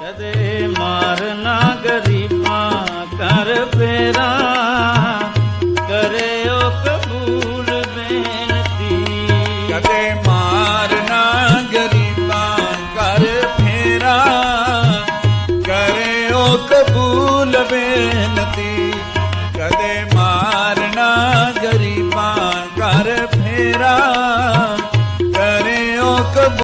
ਕਦੇ ਮਾਰਨਾ ਗਰੀਬਾਂ ਕਰ ਫੇਰਾ ਕਰੇ ਉਹ ਕਬੂਲ ਬੇਨਤੀ। ਕਦੇ ਮਾਰਨਾ ਗਰੀਬਾਂ ਕਰ ਫੇਰਾ ਕਰੇ ਉਹ ਕਬੂਲ ਬੇਨਤੀ। ਕਦੇ ਮਾਰਨਾ ਗਰੀਬਾਂ ਕਰ ਫੇਰਾ